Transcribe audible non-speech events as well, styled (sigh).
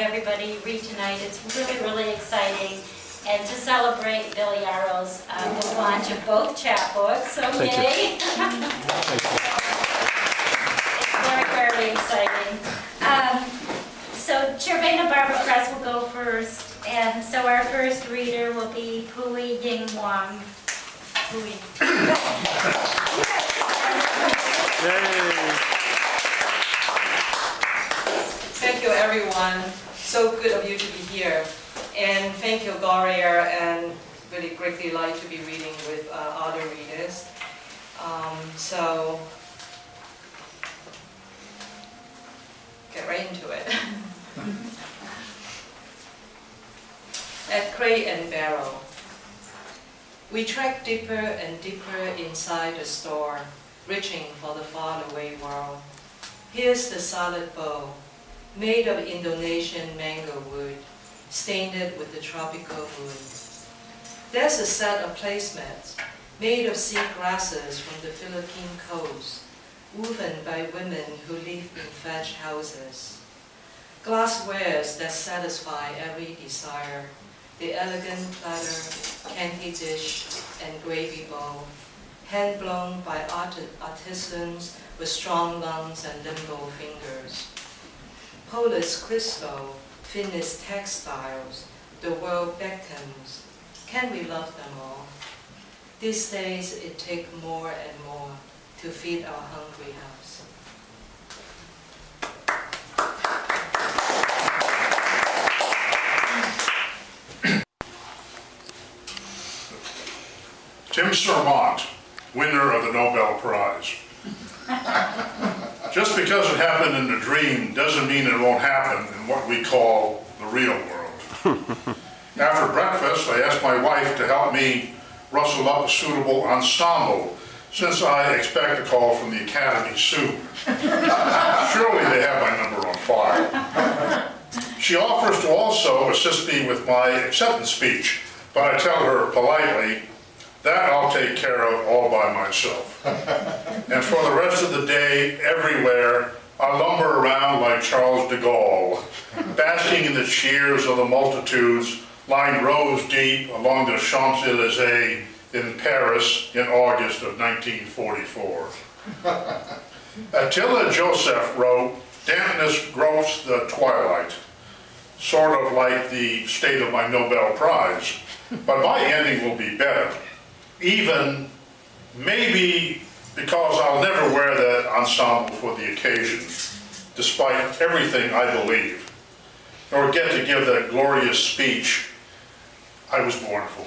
everybody read tonight. It's really, really exciting. And to celebrate Bill Yarrow's uh, the launch of both chapbooks, so Thank yay! It's (laughs) very, very exciting. Um, So Cervena Barva Press will go first, and so our first reader will be Pui Ying Wong. Pui. You, everyone. So good of you to be here. And thank you, Gloria, and really great delight to be reading with uh, other readers. Um, So, get right into it. (laughs) At Crate and Barrel. We trek deeper and deeper inside the store, reaching for the faraway world. Here's the solid bowl, made of Indonesian mango wood, stained with the tropical wood. There's a set of placemats made of sea grasses from the Philippine coast, woven by women who live in thatch houses. Glasswares that satisfy every desire, the elegant platter, candy dish, and gravy bowl, hand-blown by art- artisans with strong lungs and nimble fingers. Polish crystal, finished textiles, the world beckons. Can we love them all? These days it takes more and more to feed our hungry house. Tim Sermont, winner of the Nobel Prize. (laughs) Just because it happened in a dream doesn't mean it won't happen in what we call the real world. (laughs) After breakfast, I asked my wife to help me rustle up a suitable ensemble since I expect a call from the Academy soon. (laughs) Surely they have my number on file. She offers to also assist me with my acceptance speech, but I tell her politely, that I'll take care of all by myself. (laughs) And for the rest of the day, everywhere, I lumber around like Charles de Gaulle, (laughs) basking in the cheers of the multitudes lined rows deep along the Champs-Élysées in Paris in August of 1944. (laughs) Attila Joseph wrote, dampness gropes the twilight, sort of like the state of my Nobel Prize, but my ending will be better. Even, maybe because I'll never wear that ensemble for the occasion, despite everything I believe, nor get to give that glorious speech I was born for.